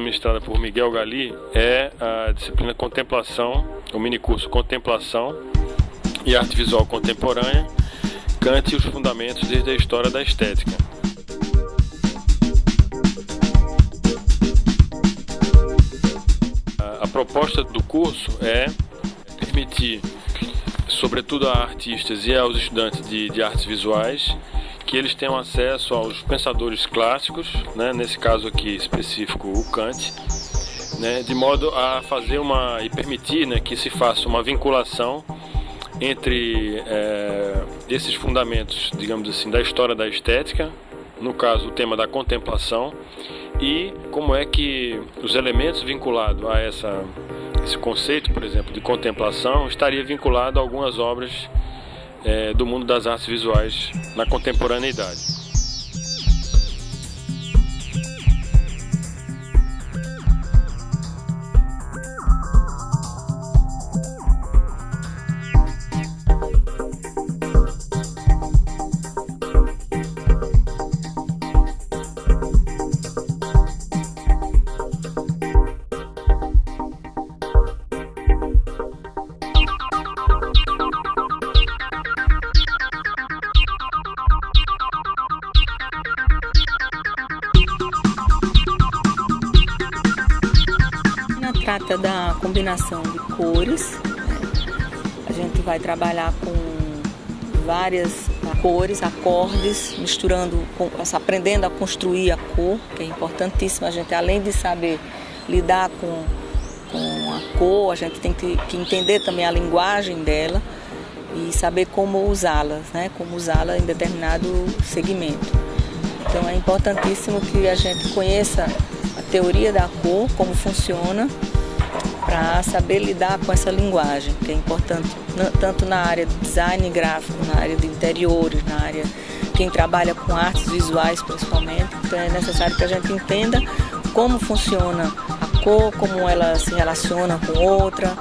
ministrada por Miguel Gali é a disciplina Contemplação, o minicurso Contemplação e Arte Visual Contemporânea, Kant e os Fundamentos desde a História da Estética. A proposta do curso é permitir, sobretudo a artistas e aos estudantes de, de artes visuais, que eles tenham acesso aos pensadores clássicos, né, nesse caso aqui específico o Kant, né, de modo a fazer uma e permitir né, que se faça uma vinculação entre é, esses fundamentos, digamos assim, da história da estética, no caso o tema da contemplação, e como é que os elementos vinculados a essa, esse conceito, por exemplo, de contemplação, estaria vinculado a algumas obras é, do mundo das artes visuais na contemporaneidade. Trata da combinação de cores. A gente vai trabalhar com várias cores, acordes, misturando, aprendendo a construir a cor, que é importantíssimo. A gente, além de saber lidar com, com a cor, a gente tem que, que entender também a linguagem dela e saber como usá-la, né? como usá-la em determinado segmento. Então é importantíssimo que a gente conheça a teoria da cor, como funciona, para saber lidar com essa linguagem, que é importante tanto na área de design gráfico, na área de interiores, na área quem trabalha com artes visuais principalmente. Então é necessário que a gente entenda como funciona a cor, como ela se relaciona com outra,